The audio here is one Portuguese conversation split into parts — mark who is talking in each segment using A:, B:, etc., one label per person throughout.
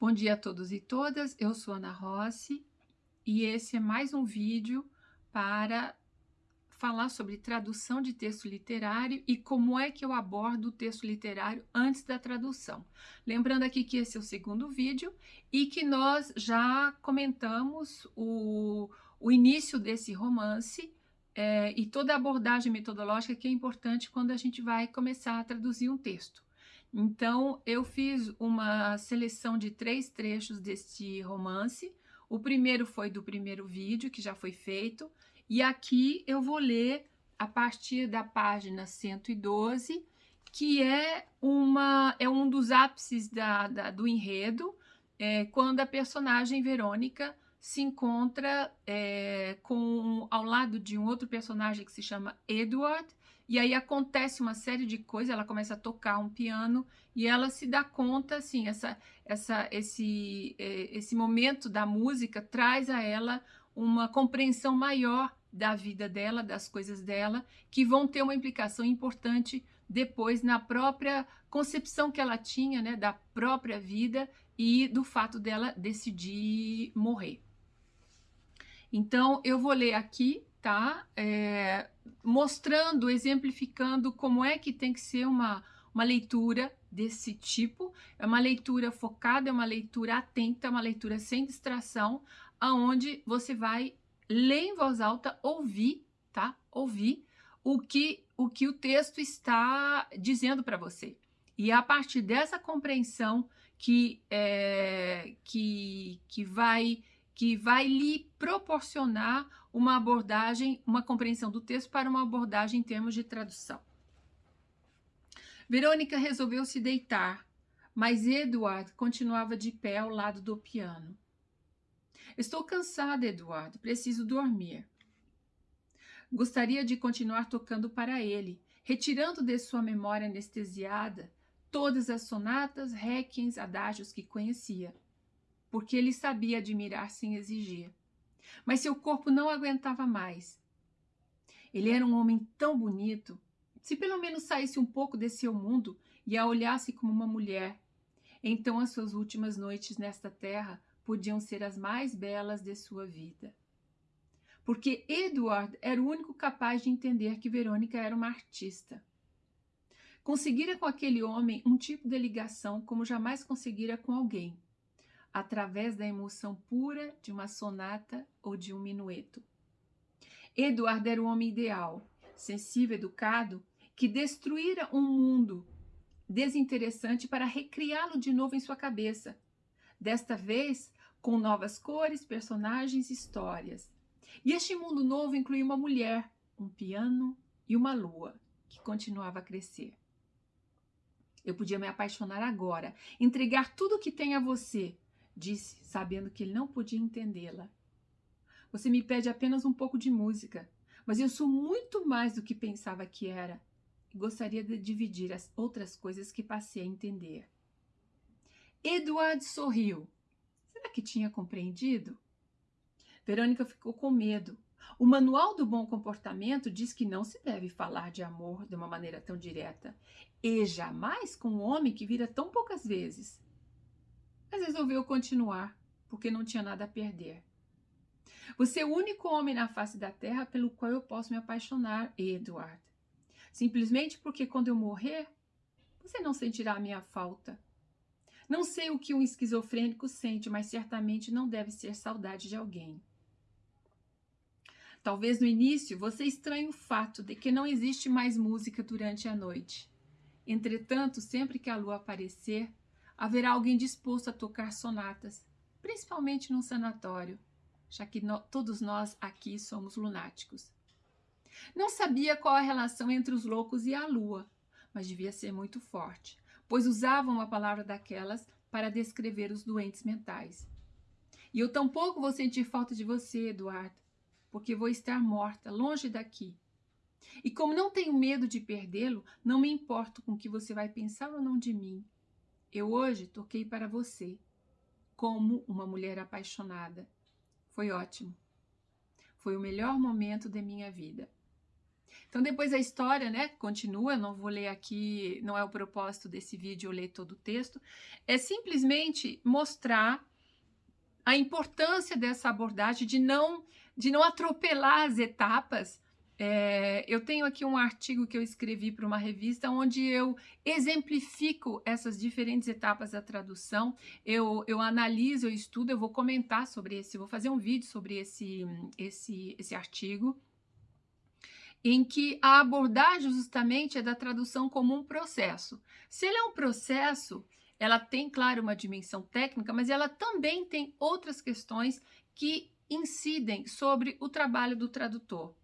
A: Bom dia a todos e todas, eu sou Ana Rossi e esse é mais um vídeo para falar sobre tradução de texto literário e como é que eu abordo o texto literário antes da tradução. Lembrando aqui que esse é o segundo vídeo e que nós já comentamos o, o início desse romance é, e toda a abordagem metodológica que é importante quando a gente vai começar a traduzir um texto. Então, eu fiz uma seleção de três trechos deste romance. O primeiro foi do primeiro vídeo, que já foi feito, e aqui eu vou ler a partir da página 112, que é, uma, é um dos ápices da, da do enredo, é, quando a personagem Verônica se encontra é, com, ao lado de um outro personagem que se chama Edward, e aí acontece uma série de coisas, ela começa a tocar um piano e ela se dá conta, assim, essa, essa, esse, é, esse momento da música traz a ela uma compreensão maior da vida dela, das coisas dela, que vão ter uma implicação importante depois na própria concepção que ela tinha, né, da própria vida e do fato dela decidir morrer. Então, eu vou ler aqui tá? É, mostrando, exemplificando como é que tem que ser uma, uma leitura desse tipo. É uma leitura focada, é uma leitura atenta, é uma leitura sem distração, aonde você vai ler em voz alta, ouvir, tá? Ouvir o que o, que o texto está dizendo para você. E é a partir dessa compreensão que, é, que, que vai que vai lhe proporcionar uma abordagem, uma compreensão do texto para uma abordagem em termos de tradução. Verônica resolveu se deitar, mas Eduardo continuava de pé ao lado do piano. Estou cansada, Eduardo, preciso dormir. Gostaria de continuar tocando para ele, retirando de sua memória anestesiada todas as sonatas, requiems, adágios que conhecia porque ele sabia admirar sem exigir. Mas seu corpo não aguentava mais. Ele era um homem tão bonito. Se pelo menos saísse um pouco desse seu mundo e a olhasse como uma mulher, então as suas últimas noites nesta terra podiam ser as mais belas de sua vida. Porque Edward era o único capaz de entender que Verônica era uma artista. Conseguira com aquele homem um tipo de ligação como jamais conseguira com alguém através da emoção pura de uma sonata ou de um minueto. Eduardo era o homem ideal, sensível, educado, que destruíra um mundo desinteressante para recriá-lo de novo em sua cabeça. Desta vez, com novas cores, personagens e histórias. E este mundo novo incluía uma mulher, um piano e uma lua, que continuava a crescer. Eu podia me apaixonar agora, entregar tudo o que tem a você, disse, sabendo que ele não podia entendê-la. Você me pede apenas um pouco de música, mas eu sou muito mais do que pensava que era e gostaria de dividir as outras coisas que passei a entender. Edward sorriu. Será que tinha compreendido? Verônica ficou com medo. O manual do bom comportamento diz que não se deve falar de amor de uma maneira tão direta, e jamais com um homem que vira tão poucas vezes mas resolveu continuar, porque não tinha nada a perder. Você é o único homem na face da terra pelo qual eu posso me apaixonar, Edward. Simplesmente porque quando eu morrer, você não sentirá a minha falta. Não sei o que um esquizofrênico sente, mas certamente não deve ser saudade de alguém. Talvez no início você estranhe o fato de que não existe mais música durante a noite. Entretanto, sempre que a lua aparecer, haverá alguém disposto a tocar sonatas, principalmente num sanatório, já que no, todos nós aqui somos lunáticos. Não sabia qual a relação entre os loucos e a lua, mas devia ser muito forte, pois usavam uma palavra daquelas para descrever os doentes mentais. E eu tampouco vou sentir falta de você, Eduardo, porque vou estar morta, longe daqui. E como não tenho medo de perdê-lo, não me importo com o que você vai pensar ou não de mim. Eu hoje toquei para você, como uma mulher apaixonada. Foi ótimo. Foi o melhor momento de minha vida. Então, depois a história, né, continua, não vou ler aqui, não é o propósito desse vídeo eu ler todo o texto, é simplesmente mostrar a importância dessa abordagem de não, de não atropelar as etapas. É, eu tenho aqui um artigo que eu escrevi para uma revista onde eu exemplifico essas diferentes etapas da tradução. Eu, eu analiso, eu estudo, eu vou comentar sobre esse, vou fazer um vídeo sobre esse, esse, esse artigo em que a abordagem justamente é da tradução como um processo. Se ele é um processo, ela tem, claro, uma dimensão técnica, mas ela também tem outras questões que incidem sobre o trabalho do tradutor.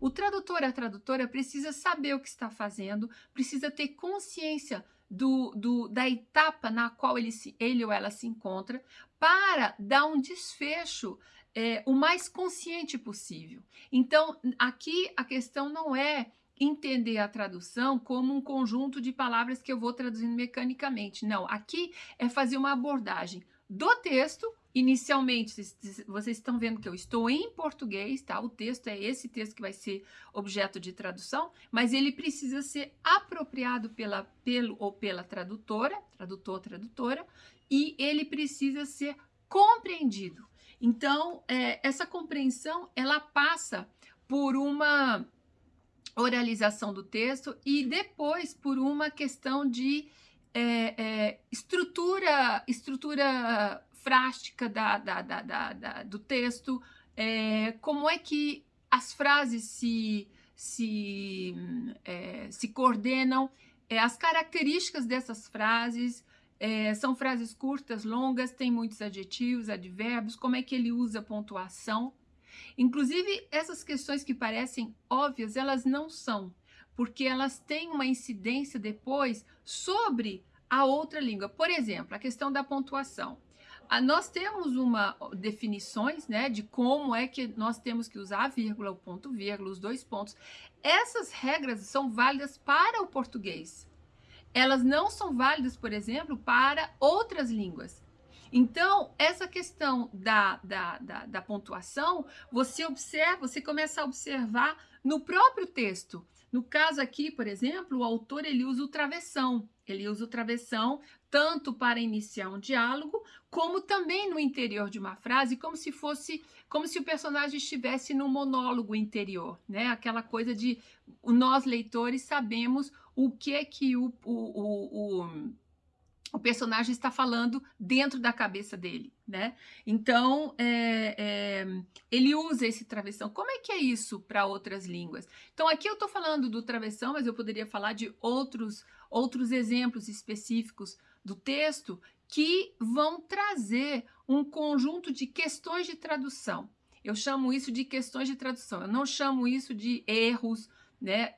A: O tradutor, a tradutora, precisa saber o que está fazendo, precisa ter consciência do, do, da etapa na qual ele, se, ele ou ela se encontra para dar um desfecho é, o mais consciente possível. Então, aqui a questão não é entender a tradução como um conjunto de palavras que eu vou traduzindo mecanicamente. Não, aqui é fazer uma abordagem do texto. Inicialmente, vocês estão vendo que eu estou em português, tá? O texto é esse texto que vai ser objeto de tradução, mas ele precisa ser apropriado pela, pelo ou pela tradutora, tradutor, tradutora, e ele precisa ser compreendido. Então, é, essa compreensão, ela passa por uma oralização do texto e depois por uma questão de é, é, estrutura, estrutura frástica da, da, da, da do texto, é, como é que as frases se, se, é, se coordenam, é, as características dessas frases, é, são frases curtas, longas, tem muitos adjetivos, advérbios, como é que ele usa pontuação. Inclusive, essas questões que parecem óbvias, elas não são, porque elas têm uma incidência depois sobre a outra língua. Por exemplo, a questão da pontuação. Nós temos uma definições né, de como é que nós temos que usar a vírgula, o ponto vírgula, os dois pontos. Essas regras são válidas para o português elas não são válidas, por exemplo, para outras línguas. Então, essa questão da, da, da, da, pontuação, você observa, você começa a observar no próprio texto. No caso aqui, por exemplo, o autor ele usa o travessão. Ele usa o travessão tanto para iniciar um diálogo, como também no interior de uma frase, como se fosse, como se o personagem estivesse no monólogo interior, né? Aquela coisa de nós leitores sabemos o que é que o, o, o, o, o personagem está falando dentro da cabeça dele, né? Então, é, é, ele usa esse travessão. Como é que é isso para outras línguas? Então, aqui eu estou falando do travessão, mas eu poderia falar de outros, outros exemplos específicos do texto que vão trazer um conjunto de questões de tradução. Eu chamo isso de questões de tradução, eu não chamo isso de erros, né?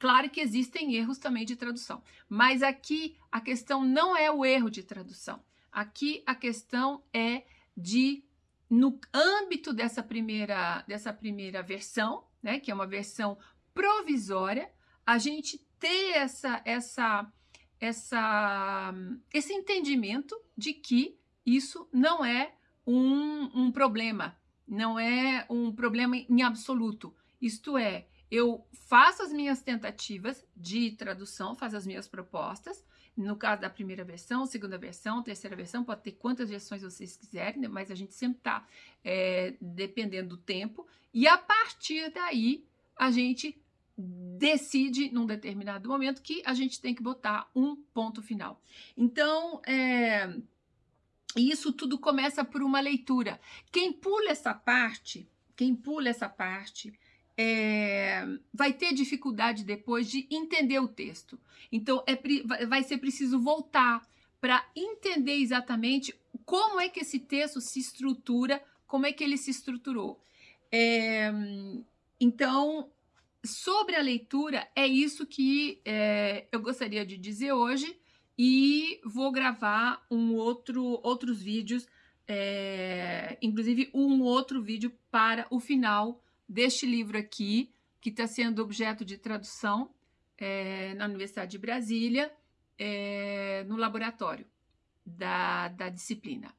A: Claro que existem erros também de tradução, mas aqui a questão não é o erro de tradução. Aqui a questão é de, no âmbito dessa primeira, dessa primeira versão, né, que é uma versão provisória, a gente ter essa, essa, essa, esse entendimento de que isso não é um, um problema, não é um problema em absoluto. Isto é, eu faço as minhas tentativas de tradução, faço as minhas propostas. No caso da primeira versão, segunda versão, terceira versão, pode ter quantas versões vocês quiserem, né? mas a gente sempre está é, dependendo do tempo. E a partir daí, a gente decide num determinado momento que a gente tem que botar um ponto final. Então, é, isso tudo começa por uma leitura. Quem pula essa parte, quem pula essa parte, é, vai ter dificuldade depois de entender o texto. Então, é, vai ser preciso voltar para entender exatamente como é que esse texto se estrutura, como é que ele se estruturou. É, então, sobre a leitura, é isso que é, eu gostaria de dizer hoje e vou gravar um outro, outros vídeos, inclusive um outro vídeo para o final deste livro aqui, que está sendo objeto de tradução é, na Universidade de Brasília, é, no laboratório da, da disciplina.